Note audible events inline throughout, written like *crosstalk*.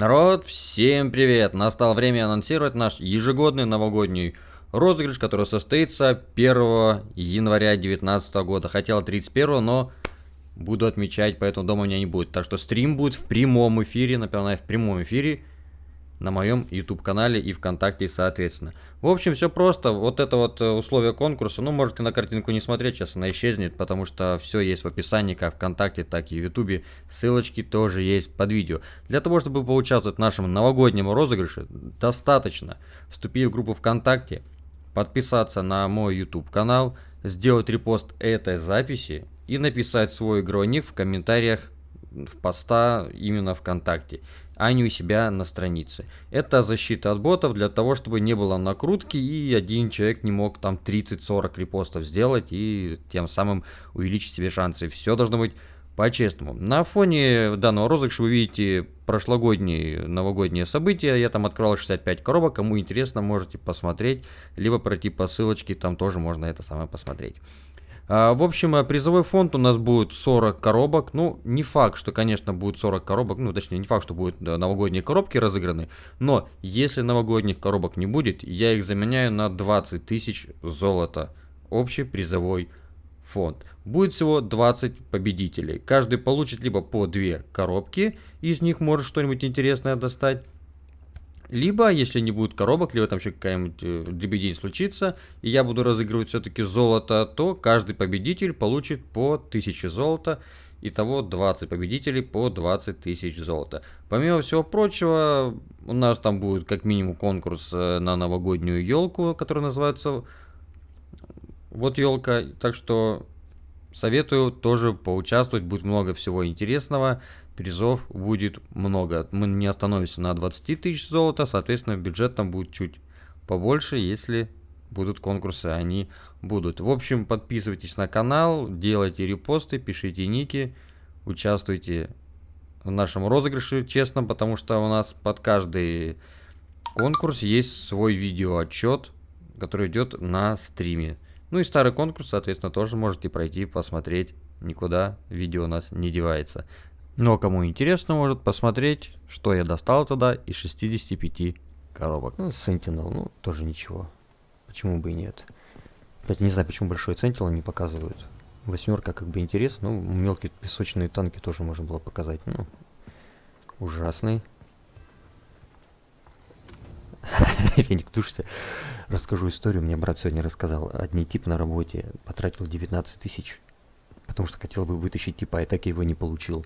Народ, всем привет! Настало время анонсировать наш ежегодный новогодний розыгрыш, который состоится 1 января 2019 года. Хотел 31, но буду отмечать, поэтому дома у меня не будет. Так что стрим будет в прямом эфире, напоминаю, в прямом эфире на моем YouTube канале и ВКонтакте соответственно. В общем, все просто. Вот это вот э, условие конкурса. Ну, можете на картинку не смотреть, сейчас она исчезнет, потому что все есть в описании, как ВКонтакте, так и в Ютубе. Ссылочки тоже есть под видео. Для того, чтобы поучаствовать в нашем новогоднем розыгрыше, достаточно вступить в группу ВКонтакте, подписаться на мой YouTube канал, сделать репост этой записи и написать свой игровой ник в комментариях в поста именно ВКонтакте а не у себя на странице. Это защита от ботов для того, чтобы не было накрутки и один человек не мог там 30-40 репостов сделать и тем самым увеличить себе шансы. Все должно быть по-честному. На фоне данного розыгрыша вы видите прошлогодние новогодние события. Я там открывал 65 коробок. Кому интересно, можете посмотреть. Либо пройти по ссылочке, там тоже можно это самое посмотреть. А, в общем, э, призовой фонд у нас будет 40 коробок. Ну, не факт, что, конечно, будет 40 коробок. Ну, точнее, не факт, что будут новогодние коробки разыграны. Но, если новогодних коробок не будет, я их заменяю на 20 тысяч золота. Общий призовой фонд. Будет всего 20 победителей. Каждый получит либо по 2 коробки, из них может что-нибудь интересное достать, либо, если не будет коробок, либо там еще какая-нибудь э, дребедень случится, и я буду разыгрывать все-таки золото, то каждый победитель получит по 1000 золота. Итого 20 победителей по 20 тысяч золота. Помимо всего прочего, у нас там будет как минимум конкурс э, на новогоднюю елку, который называется вот елка. Так что советую тоже поучаствовать, будет много всего интересного призов будет много. Мы не остановимся на 20 тысяч золота, соответственно, бюджет там будет чуть побольше, если будут конкурсы, они будут. В общем, подписывайтесь на канал, делайте репосты, пишите ники, участвуйте в нашем розыгрыше, честно, потому что у нас под каждый конкурс есть свой видеоотчет, который идет на стриме. Ну и старый конкурс, соответственно, тоже можете пройти, посмотреть. Никуда видео у нас не девается. Но кому интересно, может посмотреть, что я достал тогда из 65 коробок. Ну, Sentinel, ну, тоже ничего. Почему бы и нет. Кстати, не знаю, почему большой Sentinel не показывают. Восьмерка как бы интересно, ну, мелкие песочные танки тоже можно было показать. Ну, ужасный. *laughs* Феник, тушься. Расскажу историю. Мне брат сегодня рассказал. Одни тип на работе потратил 19 тысяч, потому что хотел бы вытащить типа, и так его не получил.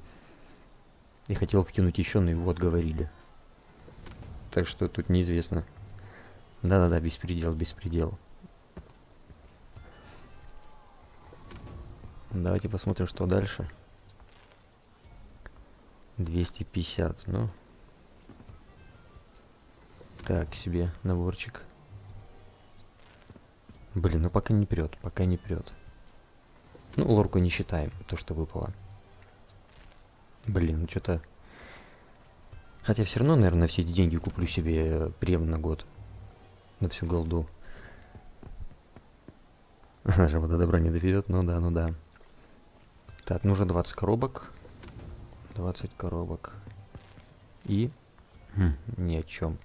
И хотел вкинуть еще, но его отговорили. Так что тут неизвестно. Да-да-да, беспредел, беспредел. Давайте посмотрим, что дальше. 250, ну. Так, себе наборчик. Блин, ну пока не прет, пока не прет. Ну, лорку не считаем, то, что выпало. Блин, ну что-то... Хотя все равно, наверное, все эти деньги куплю себе прем на год. На всю голду. *laughs* Даже вода добра не доведет, ну да, ну да. Так, нужно 20 коробок. 20 коробок. И... Хм, ни о чем.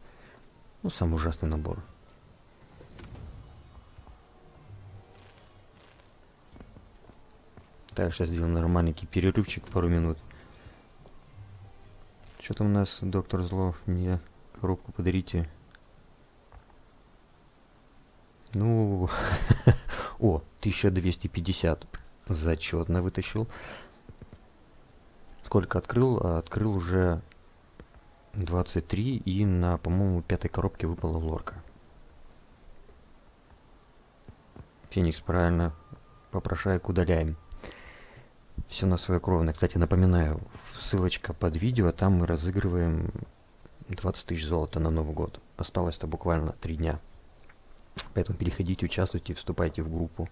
Ну, самый ужасный набор. Так, сейчас сделаем нормальный перерывчик пару минут. Что там у нас, доктор Злов? Мне коробку подарите. Ну, *laughs* о, 1250. Зачетно вытащил. Сколько открыл? Открыл уже 23 и на, по-моему, пятой коробке выпала лорка. Феникс, правильно. Попрошаек удаляем все на свое кровное. Кстати, напоминаю, ссылочка под видео, там мы разыгрываем 20 тысяч золота на Новый год. Осталось-то буквально 3 дня. Поэтому переходите, участвуйте, вступайте в группу.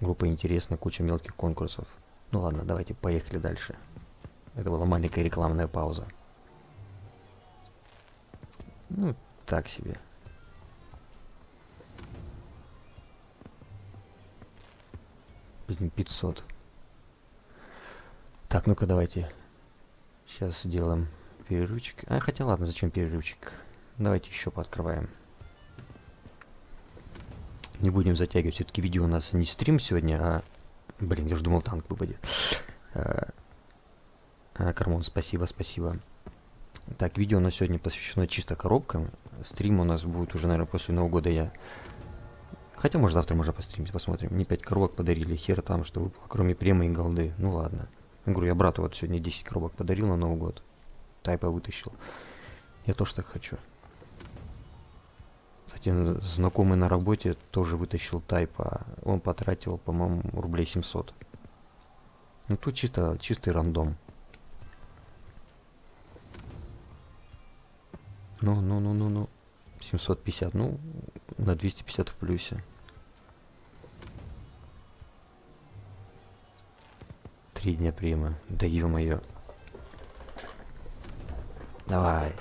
Группа интересна, куча мелких конкурсов. Ну ладно, давайте поехали дальше. Это была маленькая рекламная пауза. Ну, так себе. Блин, 500. Так, ну-ка давайте. Сейчас сделаем перерывчик. А, хотя ладно, зачем перерывчик? Давайте еще пооткрываем. Не будем затягивать. Все-таки видео у нас не стрим сегодня, а... Блин, я же думал, танк выпадет. А, а, Кармон, спасибо, спасибо. Так, видео у нас сегодня посвящено чисто коробкам. Стрим у нас будет уже, наверное, после Нового года я... Хотя, может, завтра можно постримить, посмотрим. Мне 5 коробок подарили, хер там, что выпало, кроме премы и голды. Ну ладно. Говорю, я брату вот сегодня 10 коробок подарил на Новый год. Тайпа вытащил. Я тоже так хочу. Кстати, знакомый на работе тоже вытащил тайпа. Он потратил, по-моему, рублей 700. Ну тут чисто, чистый рандом. Ну, ну, ну, ну, ну. 750, ну, на 250 в плюсе. Три дня приема. Да ё-моё. Давай.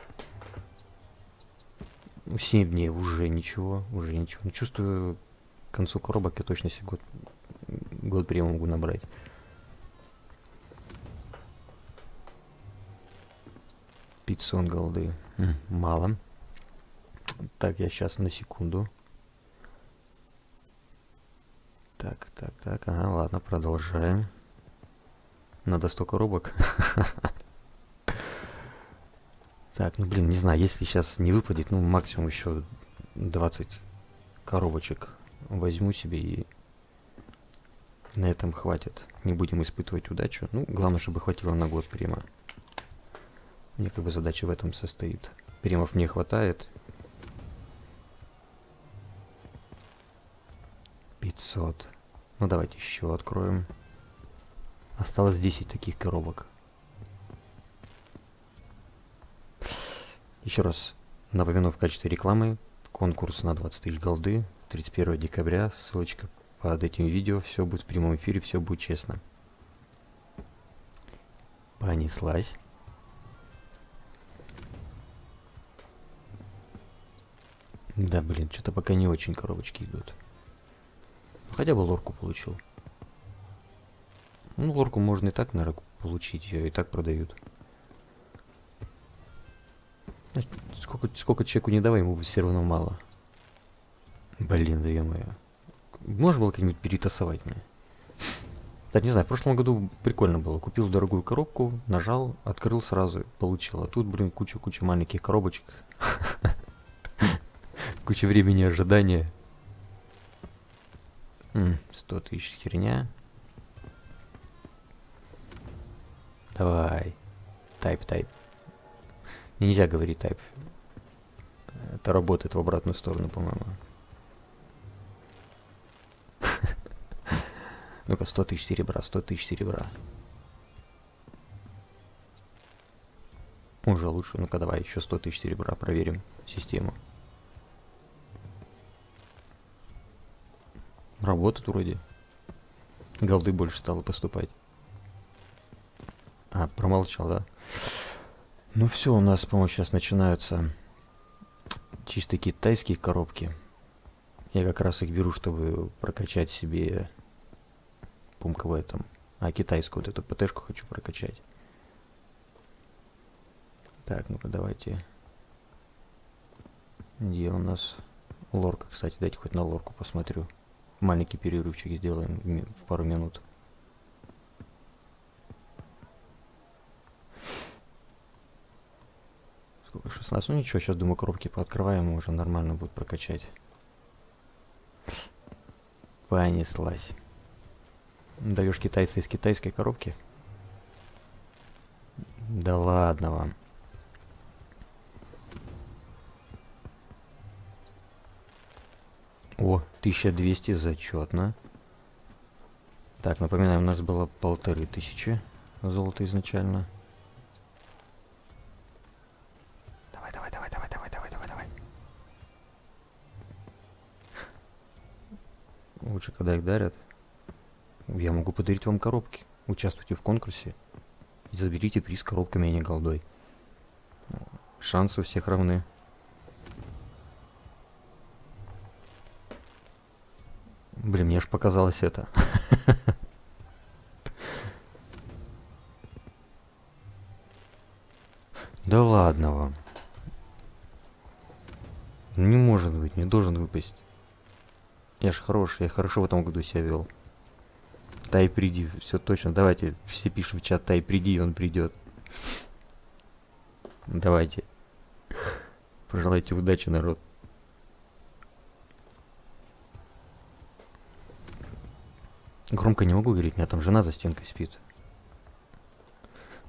7 дней уже ничего, уже ничего. Ну, чувствую, к концу коробок я точно себе год, год приема могу набрать. Пятьсот голды. Мало. Так, я сейчас на секунду. Так, так, так. Ага, ладно, продолжаем. Надо 100 коробок. *laughs* Так, ну блин, не знаю, если сейчас не выпадет, ну максимум еще 20 коробочек возьму себе и на этом хватит. Не будем испытывать удачу. Ну, главное, чтобы хватило на год прима. Мне как бы задача в этом состоит. Примов мне хватает. 500. Ну, давайте еще откроем. Осталось 10 таких коробок. Еще раз напомину в качестве рекламы конкурс на 20 тысяч голды 31 декабря. Ссылочка под этим видео. Все будет в прямом эфире, все будет честно. Понеслась. Да, блин, что-то пока не очень коробочки идут. Хотя бы лорку получил. Ну, лорку можно и так, наверное, получить. Ее и так продают. Сколько, сколько человеку не давай, ему все равно мало. Блин, да -мо. Можно было как-нибудь перетасовать мне? Да, не знаю, в прошлом году прикольно было. Купил дорогую коробку, нажал, открыл сразу, получил. А тут, блин, куча-куча маленьких коробочек. *laughs* Куча времени ожидания. 100 тысяч херня. Давай. Тайп, тайп. Нельзя говорить type. Это работает в обратную сторону, по-моему. *laughs* Ну-ка, 100 тысяч серебра, 100 тысяч серебра. Уже лучше. Ну-ка, давай еще 100 тысяч серебра проверим систему. Работает вроде. Голды больше стало поступать. А, промолчал, да? Ну все, у нас, по-моему, сейчас начинаются чисто китайские коробки. Я как раз их беру, чтобы прокачать себе пумка в этом. А китайскую вот эту ПТшку хочу прокачать. Так, ну-ка давайте. Где у нас лорка, кстати, дайте хоть на лорку посмотрю. Маленький перерывчик сделаем в пару минут. 16? Ну ничего, сейчас, думаю, коробки пооткрываем, уже нормально будет прокачать. Понеслась. Даешь китайца из китайской коробки? Да ладно вам. О, 1200, зачетно. Так, напоминаю, у нас было полторы тысячи золота изначально. Лучше, когда их дарят. Я могу подарить вам коробки. Участвуйте в конкурсе. И заберите приз коробками, а не голдой. Шансы у всех равны. Блин, мне аж показалось это. *laughs* Да ладно вам. Не может быть, не должен выпасть. Я ж хороший, я хорошо в этом году себя вел. Тай, приди, все точно. Давайте все пишем в чат, Тай, приди, он придет. Давайте. Пожелайте удачи, народ. Громко не могу говорить, у меня там жена за стенкой спит.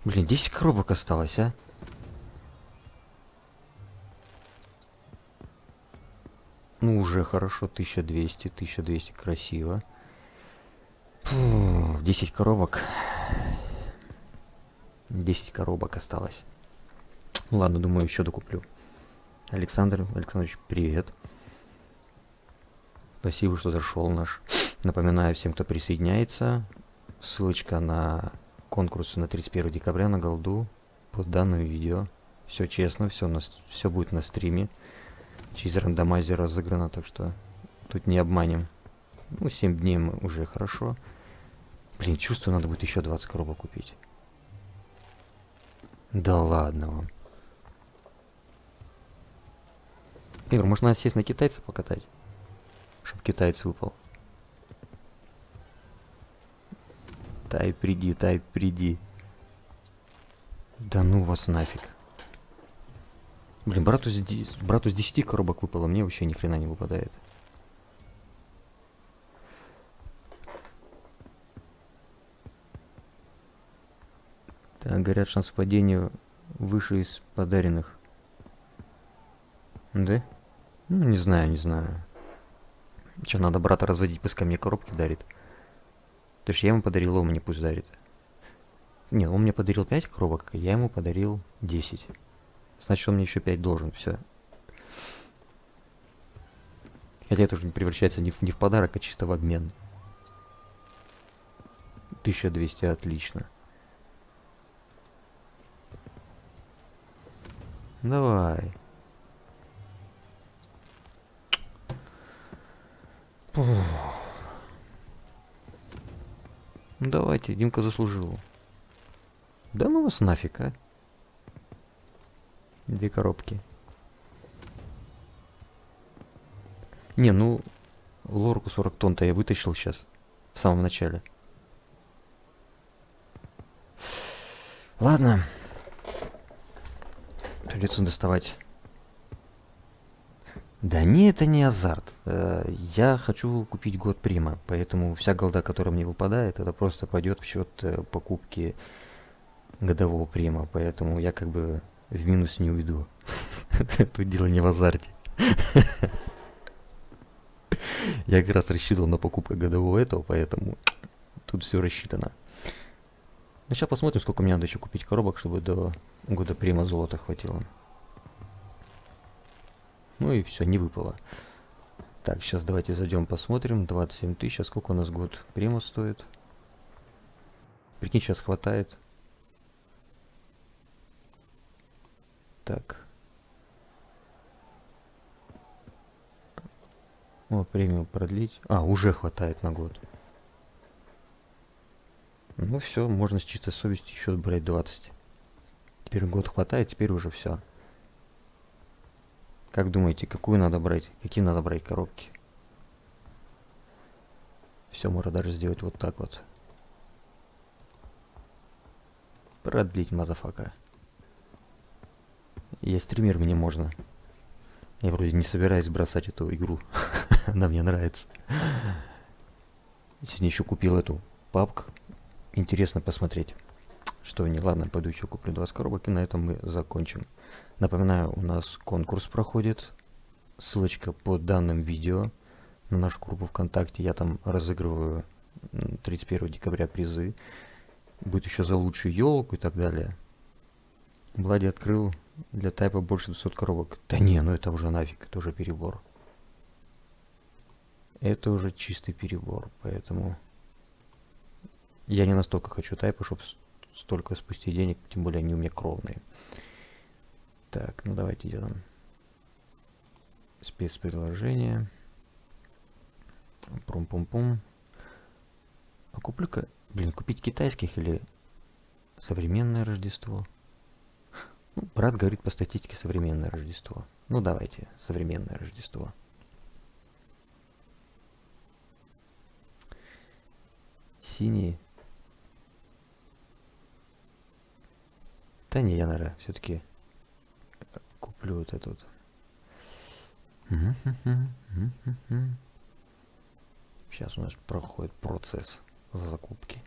Блин, 10 коробок осталось, а? Ну, уже хорошо, 1200, 1200, красиво. Фу, 10 коробок. 10 коробок осталось. Ладно, думаю, еще докуплю. Александр Александрович, привет. Спасибо, что зашел наш. Напоминаю всем, кто присоединяется. Ссылочка на конкурс на 31 декабря на голду под данным видео. Все честно, все, на, все будет на стриме. Через рандомайзер разыграно, так что тут не обманем. Ну, 7 дней уже хорошо. Блин, чувствую, надо будет еще 20 коробок купить. Да ладно вам. Игорь, может надо сесть на китайца покатать? Чтоб китаец выпал. Тай, приди, тай, приди. Да ну вас нафиг. Блин, брату, брату с 10 коробок выпало, мне вообще ни хрена не выпадает. Так, говорят, шанс падения выше из подаренных. Да? Ну, не знаю, не знаю. Че, надо брата разводить, пускай мне коробки дарит. То есть я ему подарил, он мне пусть дарит. Нет, он мне подарил 5 коробок, я ему подарил 10. Значит, он мне еще 5 должен, все. Хотя это уже превращается не в, не в подарок, а чисто в обмен. 1200, отлично. Давай. Ну давайте, Димка заслужил. Да ну вас нафиг, а. Две коробки. Не, ну, лорку 40 тонн-то я вытащил сейчас. В самом начале. Ладно. Придется доставать да не, это не азарт. Э, я хочу купить год прима, поэтому вся голда, которая мне выпадает, это просто пойдет в счет э, покупки годового прима, поэтому я как бы в минус не уйду. *laughs* Тут дело не в азарте. *laughs* Я как раз рассчитывал на покупку годового этого, поэтому тут все рассчитано. Ну, сейчас посмотрим, сколько мне надо еще купить коробок, чтобы до года прима золота хватило. Ну и все, не выпало. Так, сейчас давайте зайдем посмотрим. 27 тысяч, а сколько у нас год прима стоит? Прикинь, сейчас хватает. Так. О, премию продлить. А, уже хватает на год. Ну все, можно с чистой совестью еще брать 20. Теперь gold хватает, теперь уже все. Как думаете, какую надо брать? Какие надо брать коробки? Все можно даже сделать вот так вот. Продлить, motherfucker. Я стример, мне можно. Я вроде не собираюсь бросать эту игру. *laughs* Она мне нравится. Сегодня еще купил эту папку. Интересно посмотреть, что не. Ладно, пойду еще куплю 20 коробок, и на этом мы закончим. Напоминаю, у нас конкурс проходит. Ссылочка под данным видео на нашу группу ВКонтакте. Я там разыгрываю 31 декабря призы. Будет еще за лучшую елку и так далее. Влади открыл для тайпа больше 200 коробок. Да не, ну это уже нафиг, это уже перебор. Это уже чистый перебор, поэтому... Я не настолько хочу тайпа, чтобы столько спустить денег, тем более они у меня кровные. Так, ну давайте делаем спецпредложение. Прум-пум-пум. А куплю-ка, блин, купить китайских или современное Рождество? Ну, брат говорит по статистике современное Рождество. Ну, давайте, современное Рождество. Синий. Да не, я, наверное, все-таки куплю вот этот. Сейчас у нас проходит процесс закупки.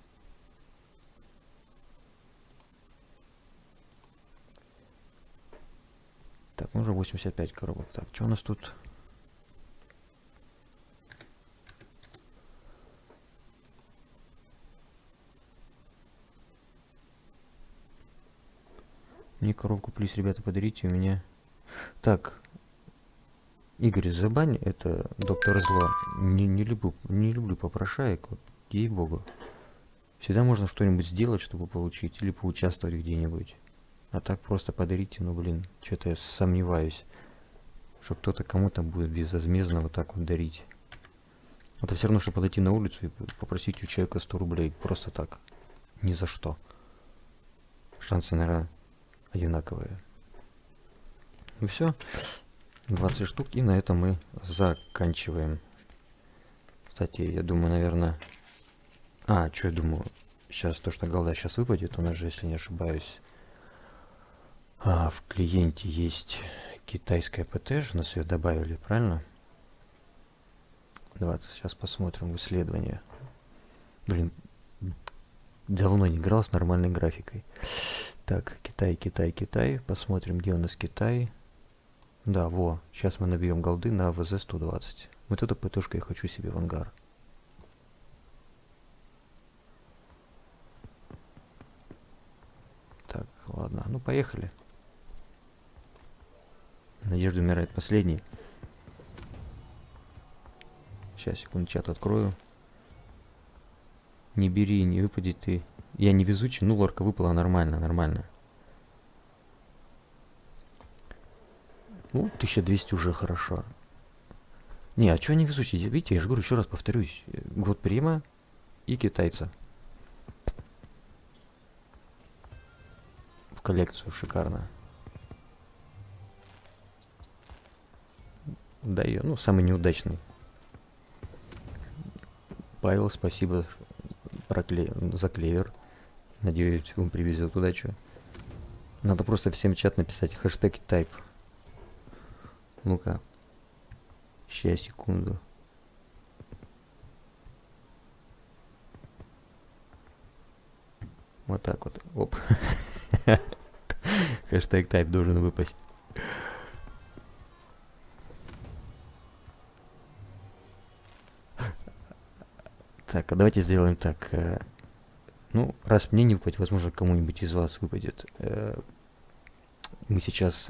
Так, ну уже 85 коробок. Так, что у нас тут? Мне коробку плюс, ребята, подарите у меня. Так, Игорь, забань это доктор зло. Не, не люблю, не люблю попрошаек, ей-богу. Всегда можно что-нибудь сделать, чтобы получить, или поучаствовать где-нибудь. А так просто подарите, ну блин, что-то я сомневаюсь, что кто-то кому-то будет безвозмездно вот так вот дарить. Это все равно, что подойти на улицу и попросить у человека 100 рублей. Просто так. Ни за что. Шансы, наверное, одинаковые. Ну все. 20 штук. И на этом мы заканчиваем. Кстати, я думаю, наверное... А, что я думаю? Сейчас то, что голда сейчас выпадет, у нас же, если не ошибаюсь, а, в клиенте есть китайская ПТ, же нас ее добавили, правильно? Давайте сейчас посмотрим исследование. Блин, давно не играл с нормальной графикой. Так, Китай, Китай, Китай. Посмотрим, где у нас Китай. Да, во. Сейчас мы набьем голды на ВЗ-120. Вот эту ПТшку я хочу себе в ангар. Так, ладно. Ну, поехали. Надежда умирает последний. Сейчас, секунду, чат открою. Не бери, не выпади ты. Я не везучий, ну лорка выпала нормально, нормально. Ну, 1200 уже хорошо. Не, а что не везучий? Видите, я же говорю, еще раз повторюсь. Год прима и китайца. В коллекцию шикарно. Да, ее, ну, самый неудачный. Павел, спасибо про кле... за клевер. Надеюсь, он привезет удачу. Надо просто всем чат написать хэштег type. Ну-ка. Сейчас, секунду. Вот так вот. Оп. *laughs* Хэштег type должен выпасть. Так, а давайте сделаем так. Э, ну, раз мне не выпадет, возможно, кому-нибудь из вас выпадет. Э, мы сейчас,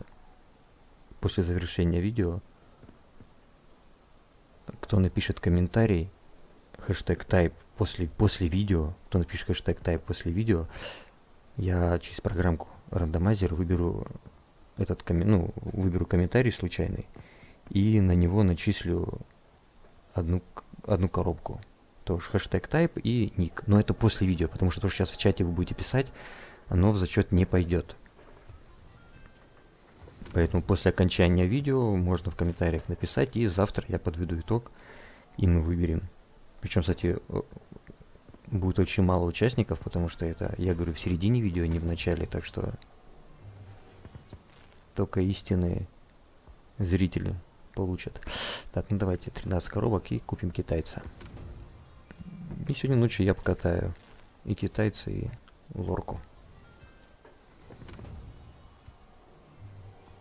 после завершения видео, кто напишет комментарий, хэштег type после, после видео, кто напишет хэштег type после видео, я через программку рандомайзер выберу этот коммен... ну, выберу комментарий случайный и на него начислю одну, одну коробку тоже хэштег type и ник. Но это после видео, потому что то, что сейчас в чате вы будете писать, оно в зачет не пойдет. Поэтому после окончания видео можно в комментариях написать, и завтра я подведу итог, и мы выберем. Причем, кстати, будет очень мало участников, потому что это, я говорю, в середине видео, а не в начале, так что только истинные зрители получат. Так, ну давайте 13 коробок и купим китайца. И сегодня ночью я покатаю и китайца, и лорку.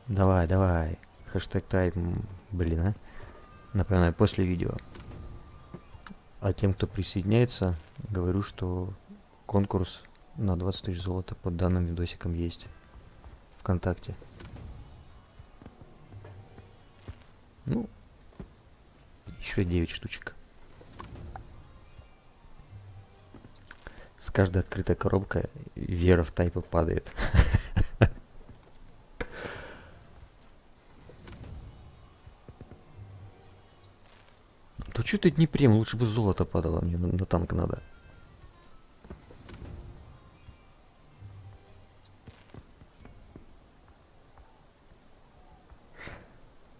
Давай, давай. Хэштег тайм, блин, а. Напоминаю, после видео. А тем, кто присоединяется, говорю, что конкурс на 20 тысяч золота под данным видосиком есть ВКонтакте. Ну, еще 9 штучек. каждая открытая коробка вера в тайпы падает. *laughs* Да что ты не прям, лучше бы золото падало мне, на, танк надо.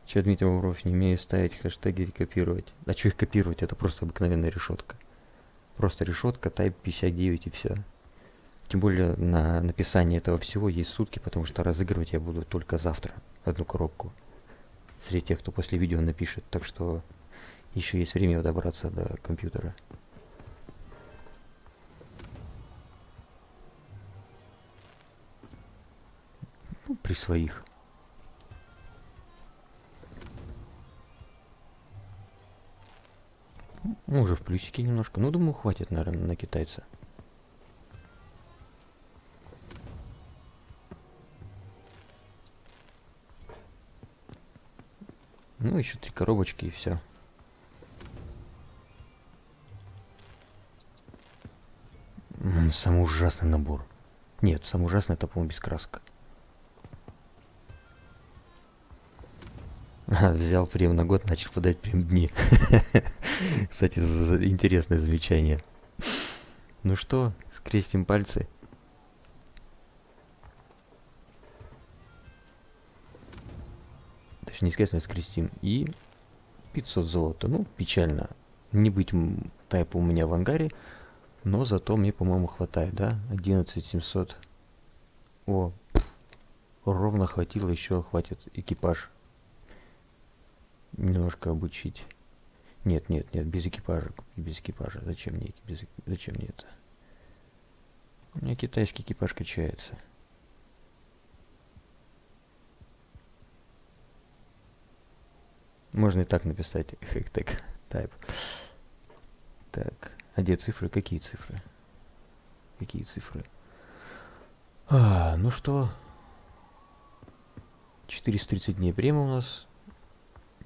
Че, Дмитрий Лавров, не умею ставить хэштеги и копировать. А что их копировать? Это просто обыкновенная решетка. Просто решетка, Type 59 и все. Тем более на написание этого всего есть сутки, потому что разыгрывать я буду только завтра одну коробку. Среди тех, кто после видео напишет. Так что еще есть время добраться до компьютера. Ну, при своих. Ну, уже в плюсике немножко. Ну, думаю, хватит, наверное, на китайца. Ну, еще три коробочки и все. Самый ужасный набор. Нет, самый ужасный это, по-моему, без краска. *laughs* взял прем на год, начал подать прем дни. *laughs* Кстати, интересное замечание. Ну что, скрестим пальцы. Точнее, не скрестим, а скрестим. И 500 золота. Ну, печально. Не быть тайпа у меня в ангаре. Но зато мне, по-моему, хватает, да? 11 700. О, ровно хватило, еще хватит экипаж немножко обучить. Нет, нет, нет, без экипажа. Без экипажа. Зачем мне, без, зачем мне это? У меня китайский экипаж качается. Можно и так написать хэктег type. Так, а где цифры? Какие цифры? Какие цифры? А, ну что? 430 дней према у нас.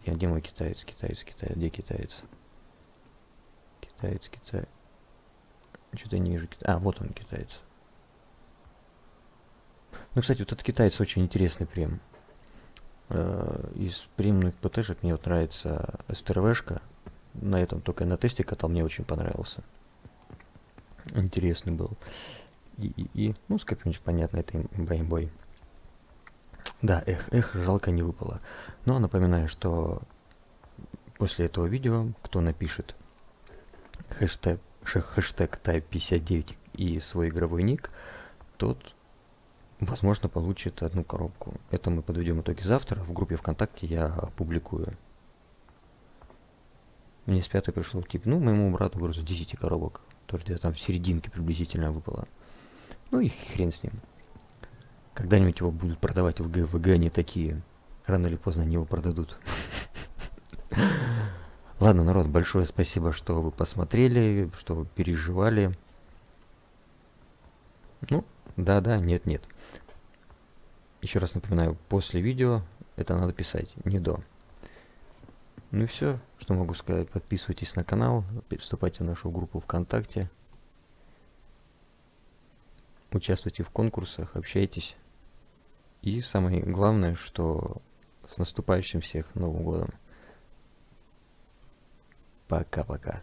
Я где мой китаец? Китаец, китаец. Где китаец? Китаец, китаец. Что-то ниже. А, вот он, китаец. Ну, кстати, вот этот китаец очень интересный прем. Э, из премных ПТшек мне вот нравится СТРВшка. На этом только на тесте катал, мне очень понравился. Интересный был. И, и, и ну, скопиончик, понятно, это имбой. Да, эх, эх, жалко не выпало. Но напоминаю, что после этого видео, кто напишет хэштег, хэштег type59 и свой игровой ник, тот, возможно, получит одну коробку. Это мы подведем итоги завтра. В группе ВКонтакте я опубликую. Мне с пятой пришел тип, ну, моему брату грузу 10 коробок. Тоже где-то там в серединке приблизительно выпало. Ну и хрен с ним. Когда-нибудь его будут продавать в Г. В Г они такие. Рано или поздно они его продадут. *laughs* Ладно, народ, большое спасибо, что вы посмотрели, что вы переживали. Ну, да-да, нет-нет. Еще раз напоминаю, после видео это надо писать, не до. Ну и все, что могу сказать. Подписывайтесь на канал, вступайте в нашу группу ВКонтакте. Участвуйте в конкурсах, общайтесь. И самое главное, что с наступающим всех Новым годом. Пока-пока.